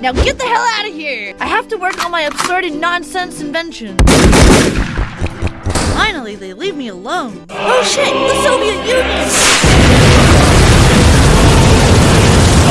Now get the hell out of here! I have to work on my absurd and nonsense invention. Finally, they leave me alone. Oh shit!